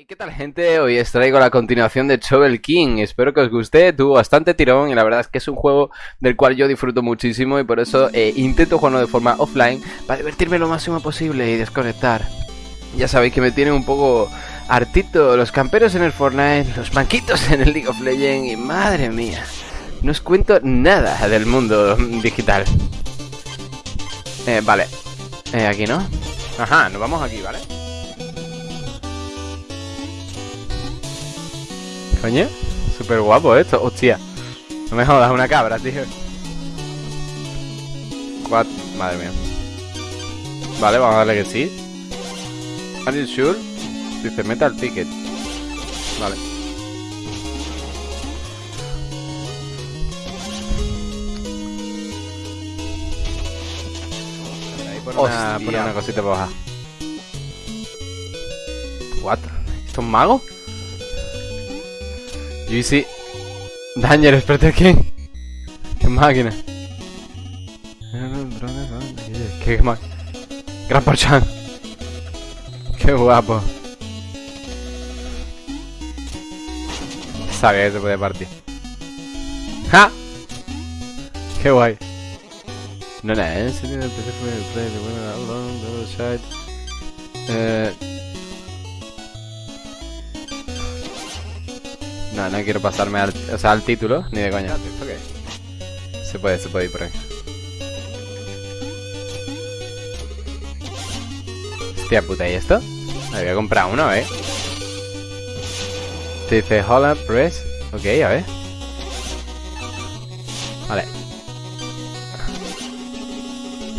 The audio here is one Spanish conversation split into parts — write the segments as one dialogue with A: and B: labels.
A: ¿Y qué tal gente? Hoy os traigo la continuación de Shovel King. Espero que os guste, tuvo bastante tirón y la verdad es que es un juego del cual yo disfruto muchísimo Y por eso eh, intento jugarlo de forma offline para divertirme lo máximo posible y desconectar. Ya sabéis que me tienen un poco hartito los camperos en el Fortnite, los manquitos en el League of Legends Y madre mía, no os cuento nada del mundo digital. Eh, Vale, eh, aquí no. Ajá, nos vamos aquí, ¿vale? Coño, súper guapo esto, hostia. No me jodas, una cabra, tío. Cuatro, madre mía. Vale, vamos a darle que sí. Are you sure? Dice metal ticket. Vale. Ahí por una, una cosita para bajar What? ¿Esto es un mago? Juicy Danger, Spreader King Qué máquina Qué máquina Gran Porchan Qué guapo. Sabía que se puede partir. ¡Ja! Qué guay. No, no, en serio empecé fue el play de bueno, Eh No, no quiero pasarme al, o sea, al título, ni de coña. Se puede, se puede ir por ahí. Hostia puta, ¿y esto? Me voy a comprar uno, ¿eh? Te dice Hola, Press. Ok, a ver. Vale.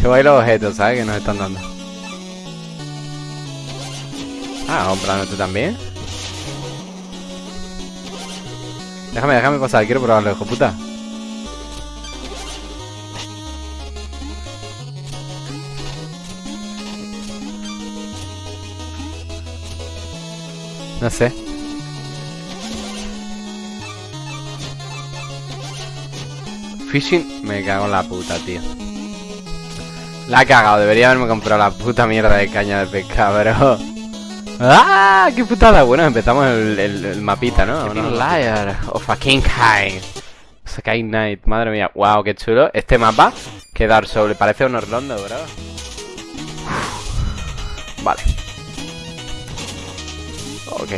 A: Qué guay los objetos, ¿sabes? Que nos están dando. Ah, comprando tú también. Déjame, déjame pasar, quiero probarlo, hijo puta. No sé. Fishing, me cago en la puta, tío. La he cagado, debería haberme comprado la puta mierda de caña de pesca, pero... ¡Ah! ¡Qué putada! Bueno, empezamos el, mapita, ¿no? No, liar of a King High. Sky Knight, madre mía. ¡Wow! ¡Qué chulo! Este mapa, que Dark Souls, parece un Orlando, bro. Vale. Ok.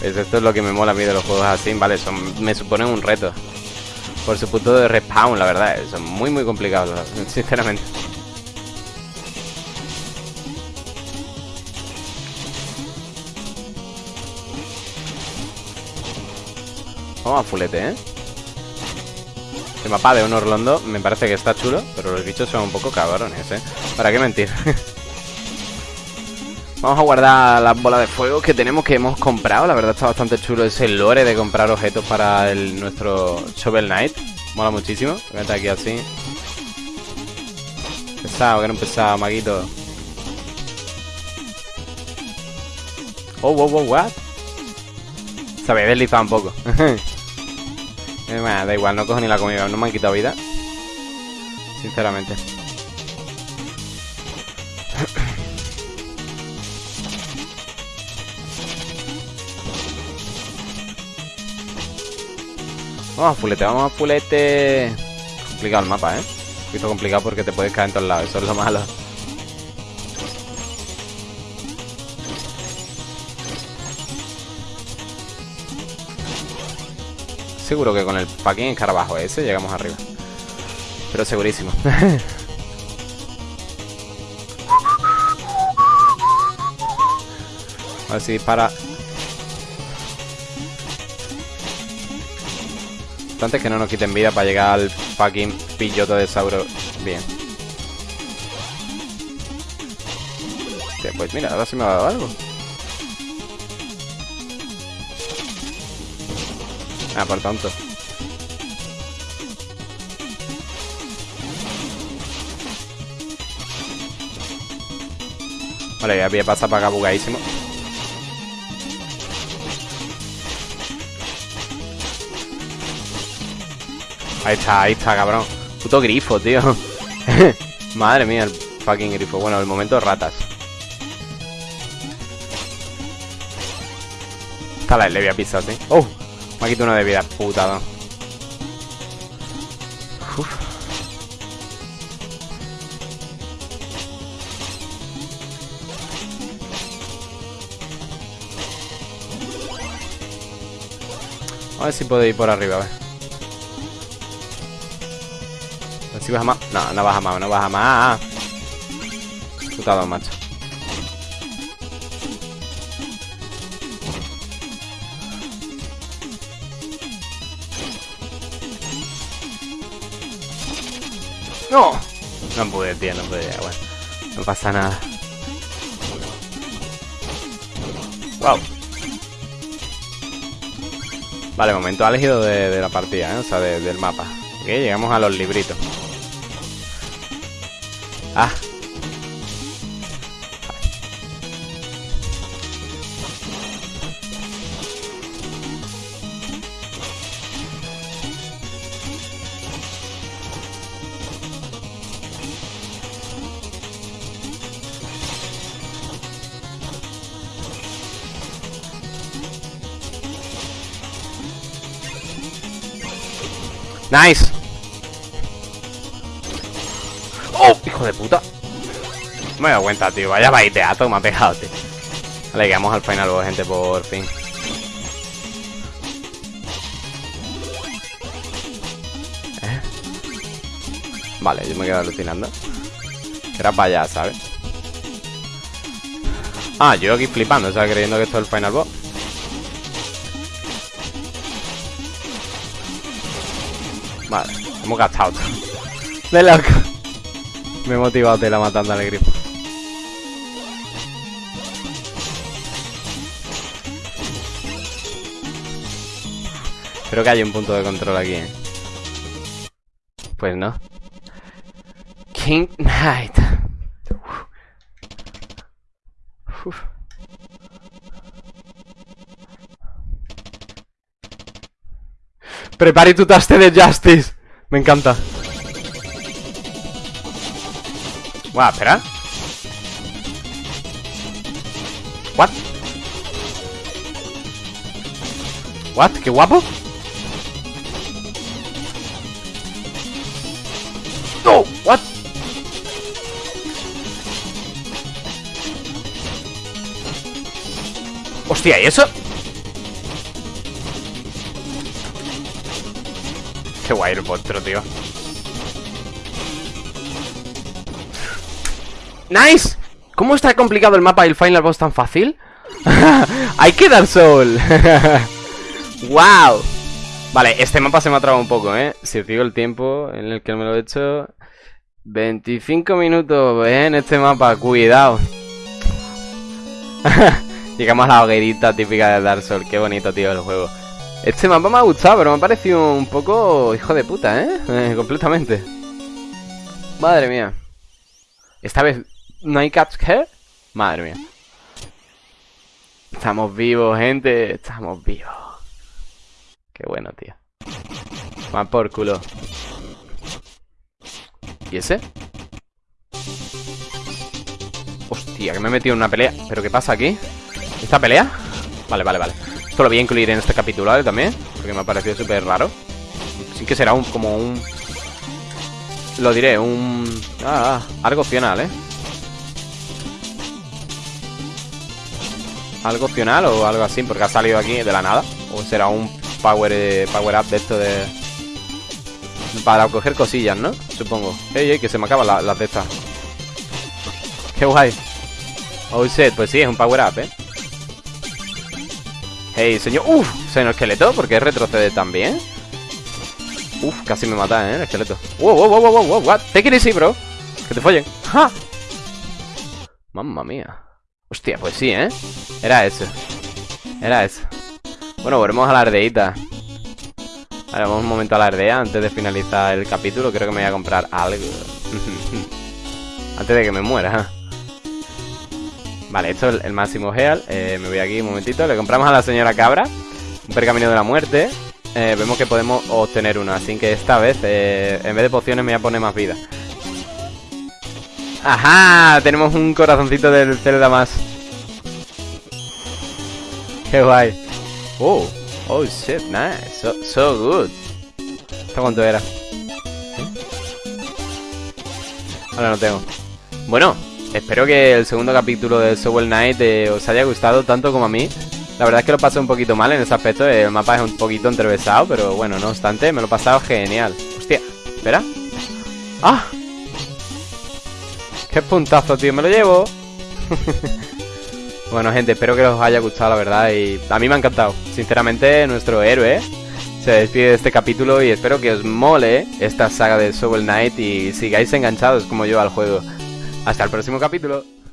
A: Pues esto es lo que me mola a mí de los juegos así, ¿vale? Son, me suponen un reto por su punto de respawn, la verdad. Son muy, muy complicados, sinceramente. Vamos a fulete, ¿eh? El mapa de un Orlando me parece que está chulo, pero los bichos son un poco cabrones, ¿eh? ¿Para qué mentir? Vamos a guardar las bolas de fuego que tenemos que hemos comprado. La verdad está bastante chulo ese lore de comprar objetos para el, nuestro Shovel Knight. Mola muchísimo. Voy aquí así. Pesado, que no pesado, maguito. Oh, wow, wow, what? Se había deslizado un poco. eh, da igual, no cojo ni la comida. No me han quitado vida. Sinceramente. Vamos a fulete, vamos a fulete. Complicado el mapa, ¿eh? Un poquito complicado porque te puedes caer en todos lados, eso es lo malo. Seguro que con el fucking escarabajo ese llegamos arriba. Pero segurísimo. a ver si dispara importante que no nos quiten vida para llegar al fucking pilloto de Sauro bien. pues mira, ahora sí me ha dado algo. Ah, por tanto. Vale, ya pasar para acá bugadísimo. Ahí está, ahí está, cabrón. Puto grifo, tío. Madre mía, el fucking grifo. Bueno, el momento ratas. Está la le voy a pisar, ¿sí? ¡Oh! Me ha quitado una de vida, putada. A ver si puedo ir por arriba, a ver. Si baja más. No, no baja más, no baja más. Putado, macho. ¡No! No pude, tío, no pude. Bueno, no pasa nada. ¡Wow! Vale, momento álgido de, de la partida, ¿eh? O sea, de, del mapa. Ok, llegamos a los libritos. Ah. Nice. Hijo de puta. No me he dado cuenta, tío. Vaya baiteato me ha pegado, tío. Vale, llegamos al final boss, gente, por fin. ¿Eh? Vale, yo me quedo alucinando. Era para allá, ¿sabes? Ah, yo aquí flipando, ¿sabes? Creyendo que esto es el final boss. Vale, hemos gastado De loco Me he motivado de la matando al grifo Creo que hay un punto de control aquí, ¿eh? Pues no King Knight Uf. Prepare tu taste de Justice. Me encanta. Guau, espera. What? What? Qué guapo. No, what? Hostia, ¿y eso? Qué guay el monstruo, tío. ¡Nice! ¿Cómo está complicado el mapa y el final boss tan fácil? ¡Hay que dar sol! ¡Wow! Vale, este mapa se me ha trabado un poco, ¿eh? Si os digo el tiempo en el que me lo he hecho... 25 minutos, ¿eh? En este mapa, cuidado. Llegamos a la hoguerita típica de Dark Souls. Qué bonito, tío, el juego. Este mapa me ha gustado, pero me ha parecido un poco hijo de puta, ¿eh? eh completamente. Madre mía. Esta vez no hay catch care. Madre mía. Estamos vivos, gente. Estamos vivos. Qué bueno, tío. Más por culo. ¿Y ese? Hostia, que me he metido en una pelea. ¿Pero qué pasa aquí? ¿Esta pelea? Vale, vale, vale. Esto lo voy a incluir en este capítulo ¿vale? también, porque me ha parecido súper raro. Sí que será un como un... Lo diré, un... Ah, ah, algo opcional, ¿eh? Algo opcional o algo así, porque ha salido aquí de la nada. O será un power, eh, power up de esto de... Para coger cosillas, ¿no? Supongo. Ey, ey, que se me acaban las de estas. Qué guay. Oh shit, pues sí, es un power up, ¿eh? Hey, señor. Uf, señor esqueleto, ¿por qué retrocede también? Uf, casi me mata, ¿eh? El esqueleto. Wow, wow, wow, wow, wow, what? Take it easy, bro. Que te follen. ¡Ja! Mamma mía. Hostia, pues sí, ¿eh? Era eso. Era eso. Bueno, volvemos a la ardeita. Ahora vamos un momento a la ardea antes de finalizar el capítulo. Creo que me voy a comprar algo. antes de que me muera. Vale, esto es el máximo heal eh, Me voy aquí un momentito Le compramos a la señora cabra Un pergamino de la muerte eh, Vemos que podemos obtener una Así que esta vez, eh, en vez de pociones Me voy a poner más vida Ajá, tenemos un corazoncito del Zelda más. Qué guay. Oh, oh shit, nice. So, so good. ¿Esto cuánto era? Ahora no tengo. Bueno, espero que el segundo capítulo de Soul Knight eh, os haya gustado tanto como a mí. La verdad es que lo pasé un poquito mal en ese aspecto. El mapa es un poquito entrevesado, pero bueno, no obstante, me lo he pasado genial. Hostia, espera. ¡Ah! ¡Qué puntazo, tío! ¡Me lo llevo! bueno, gente, espero que os haya gustado, la verdad. Y a mí me ha encantado. Sinceramente, nuestro héroe se despide de este capítulo y espero que os mole esta saga de Soul Knight y sigáis enganchados como yo al juego. Hasta el próximo capítulo.